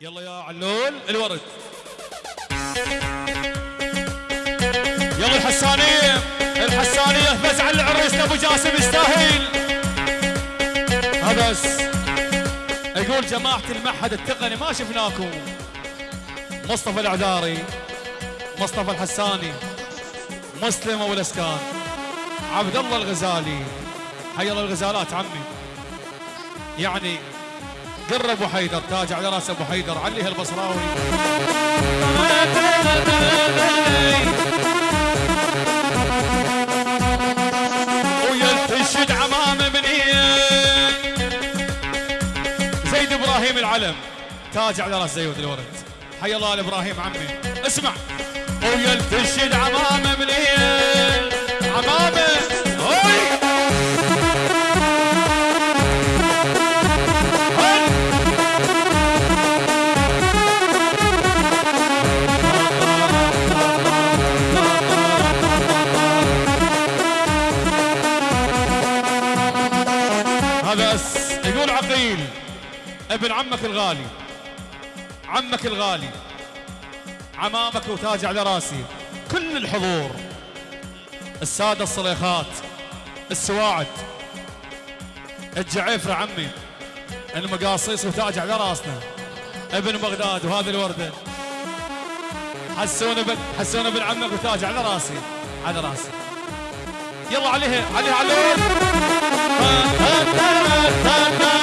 يلا يا علول الورد. يلا الحسانية الحسانية فز على العريس أبو جاسم يستاهل هذا بس يقول جماعة المعهد التقني ما شفناكم. مصطفى العذاري مصطفى الحساني مسلم أبو الأسكان عبد الله الغزالي. حي الله الغزالات عمي. يعني قر أبو حيدر تاج على رأس أبو حيدر عليها البصراوي. ويلتشد عمامة منين زيد إبراهيم العلم تاج على رأس زيود الورد. حي الله ال إبراهيم عمي. اسمع. ويلتشد عمامة منين عمامة عمك الغالي. عمك الغالي. عمامك وتاج على راسي. كل الحضور. السادة الصليخات. السواعد. الجعيفرة عمي. المقاصيص وتاج على راسنا. ابن بغداد وهذه الوردة حسون ابن حسون ابن عمك وتاج على راسي. على راسي. يلا عليها عليها عليها نزل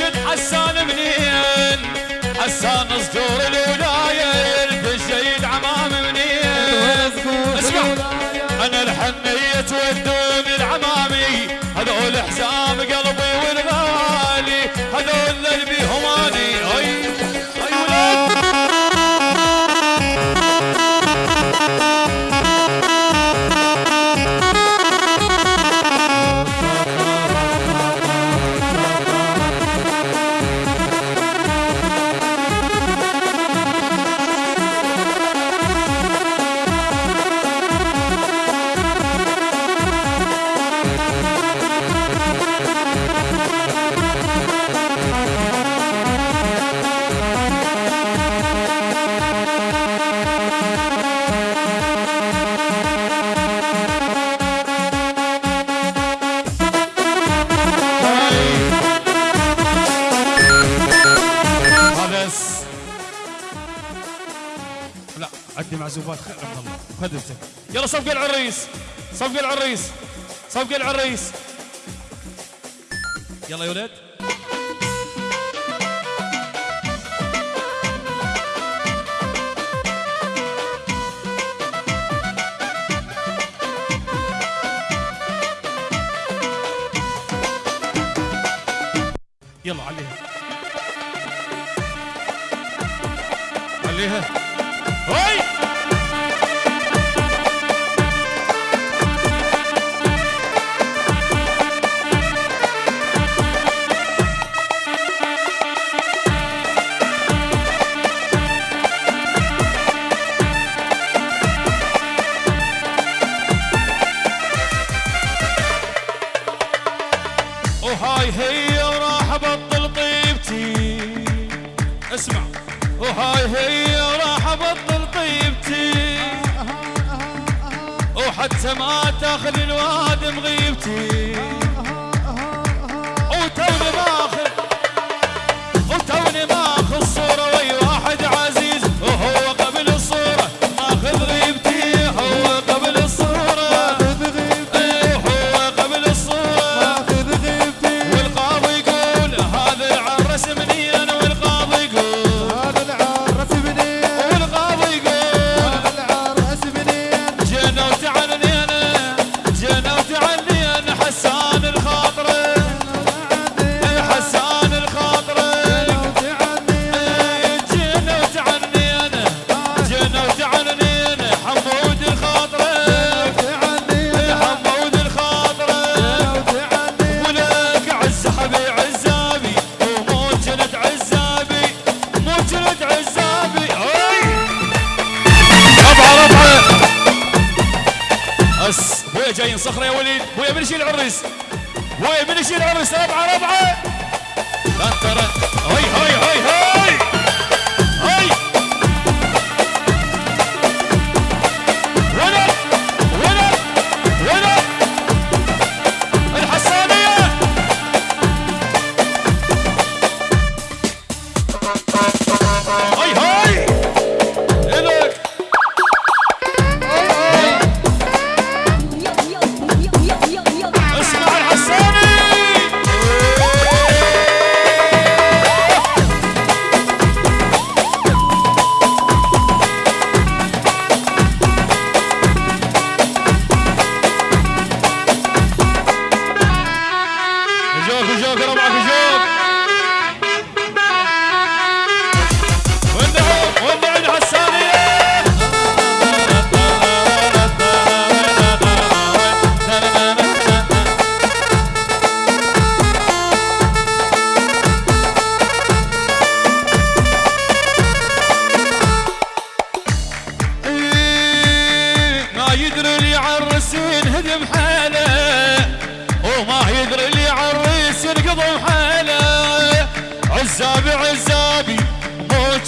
وينتشد حسان منين؟ حسان صدور الولاية يرتشد عمام منين؟ اسمع أنا الحنية تودون عندي معزوفات خير عبد الله. خذتك يلا صفق العريس. صفق العريس. صفق العريس. يلا يا ولد. يلا عليها. عليها. هي وراح ابطل طيبتي. اسمع. وهاي هي وراح ابطل طيبتي. وحتى ما تاخذ الواد مغيبتي.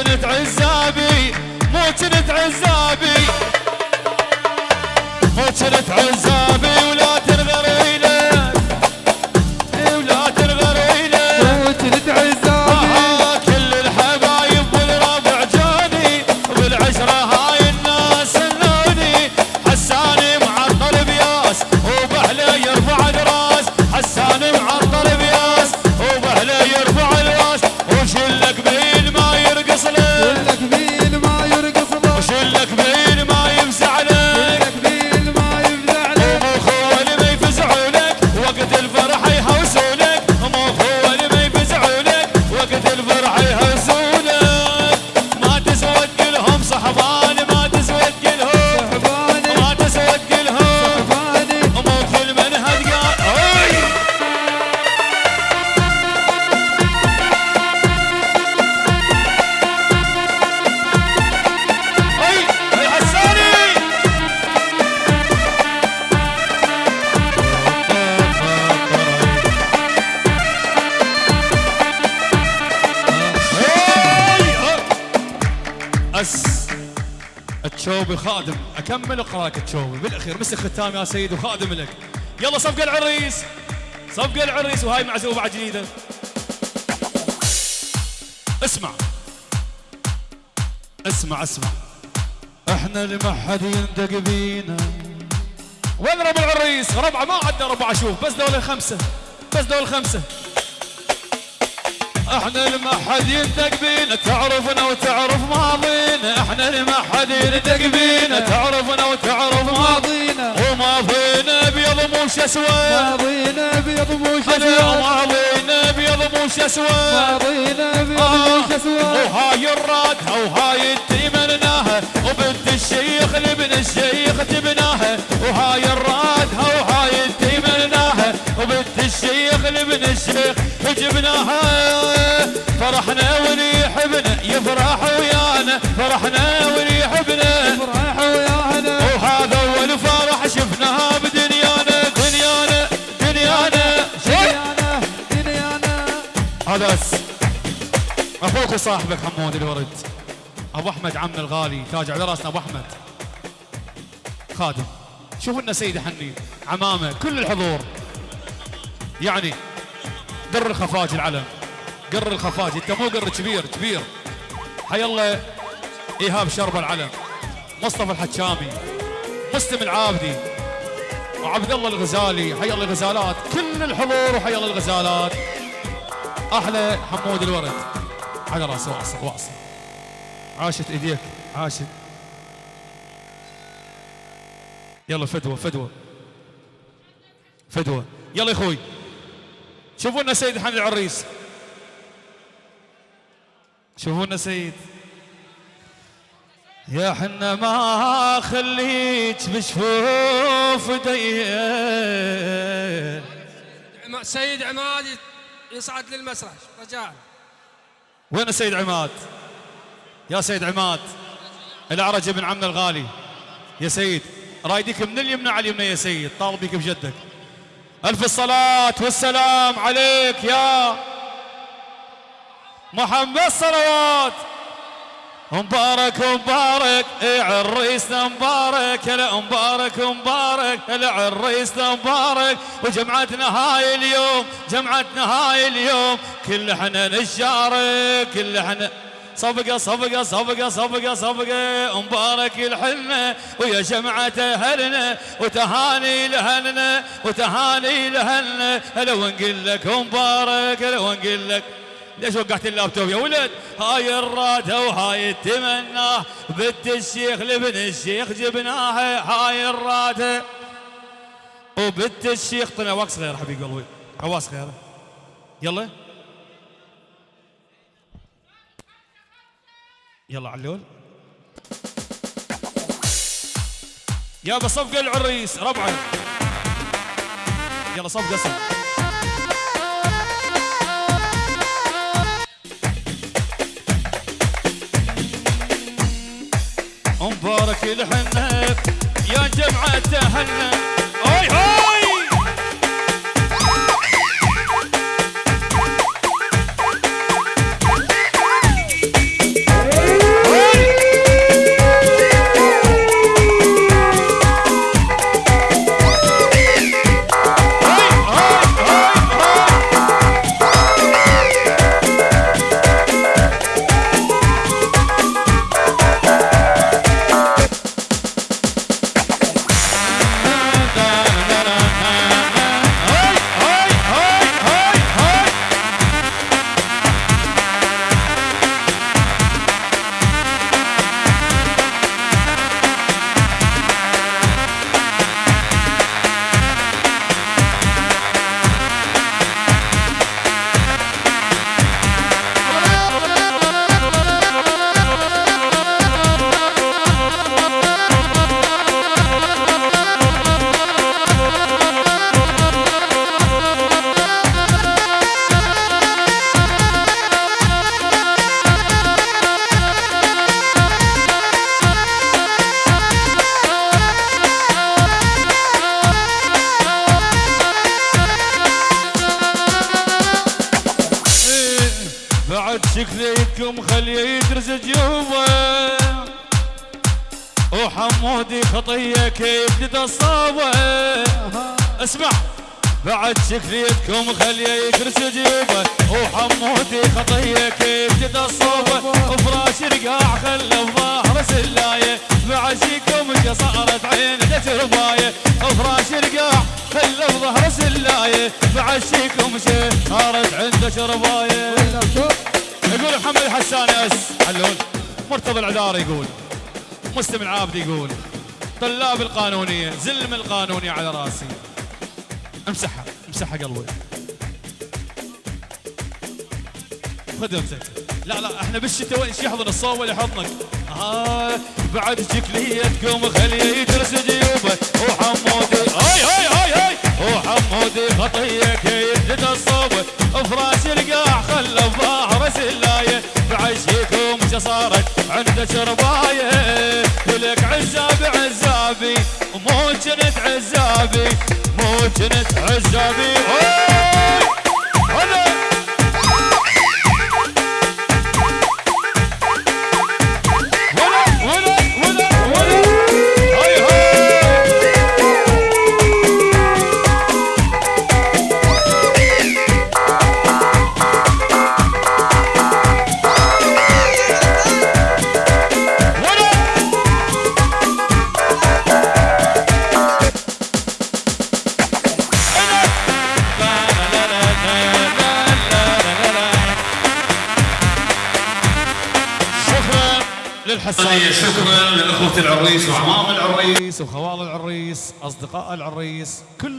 مو كنت عزابي مو كنت عزابي مو كنت عزابي التشوبي خادم أكمل اقراك التشوبي بالأخير مسك ختام يا سيد وخادم لك. يلا صفقة العريس. صفقة العريس وهاي معزوبه على جديدة. اسمع. اسمع اسمع. إحنا اللي ما حد يندق بينا. وين العريس؟ ربعه ما عندنا ربعه شوف. بس دول خمسه بس دول خمسه إحنا اللي ما حد يندق بينا تعرفنا وتعرف ماضينا. إحنا اللي ما حد يندق بينا تعرفنا وتعرف ماضينا. ماضينا وماضينا ابيض مو أسود. ماضينا ابيض مو أنا شسواد ماضينا ابيض مو أسود. ماضينا ابيض آه، مو شسواد وهاي الرادها وهاي تيمناها وبنت الشيخ لابن الشيخ تبناها وهاي الرادها وهاي تيمناها وبنت الشيخ لابن الشيخ جبناها أخوك وصاحبك حمود الورد. أبو أحمد عمنا الغالي تاج على رأسنا. أبو أحمد. خادم. شوفوا لنا سيد حني عمامة. كل الحضور. يعني در الخفاج العلم. قر الخفاج. أنت مو قر كبير كبير. حي الله إيهاب شرب العلم. مصطفى الحكامي مسلم العابدي. وعبد الله الغزالي. حي الله الغزالات. كل الحضور وحي الله الغزالات. أحلى حمود الورد. على راسه واصل واصل عاشت إيديك عاشت. يلا فدوة فدوة. فدوة. يلا يا أخوي. شوفوا لنا سيد حمد العريس. شوفوا لنا سيد. يا حنا ما خليك بشفوف دي عم- سيد عماد يصعد للمسرح. رجاء. وين السيد عماد؟ يا سيد عماد العرج ابن عمنا الغالي. يا سيد رايدك من اليمنى على اليمنى يا سيد طالب بك بجدك. ألف الصلاة والسلام عليك يا محمد صلوات مبارك مبارك عريسنا مبارك مبارك مبارك هلا عريسنا مبارك. وجمعتنا هاي اليوم جمعتنا هاي اليوم. كل إحنا نشارك كل إحنا صفقة صفقة صفقة صفقة صفقة. مبارك الحنة ويا جمعة أهلنا وتهاني لهلنا وتهاني لهلنا هلا ونقول لك مبارك هلا ونقول لك ليش وقعت اللابتوب يا ولد؟ هاي الرادة وهاي التمناه بنت الشيخ لابن الشيخ جبناها هاي الرادة. وبنت الشيخ طلع وقت صغير حبيب قلبي. عواس خير. يلا. يلا علول يا بصفقة العريس ربعه يلا صفقة صفقة بارك الحنة. يا جمعة تهنى. اي هاي جوا وحمودي خطية كيف تتصاوى اسمع بعد شكليتكم خلية يدرس جيوبه وحمودي خطية كيف تتصاوى وفراش رقاع خلى بظهر سلاية. بعشيكم جا صارت عينه تربايه وفراش رقاع خلى بظهر سلاية. بعشيكم شي صارت عنده شرباية. يقول محمد الحساني اس علول مرتضى العذاري يقول. مسلم العابد يقول. طلاب القانونية زلم القانونية على راسي. امسحها امسحها قلبي. خذ امسك لا لا إحنا بالشتاء وين يحضن الصوب ولا يحضنك. آه بعد شكليتكم خليه يدرس جيوبه. وحمودي هاي هاي هاي هاي. وحمودي خطيه كيف الصوبه فراش القاع صارت عند شرباية ولك عزاب عزابي مو جنت عزابي مو جنت عزابي. أوه وخوال العريس أصدقاء العريس كل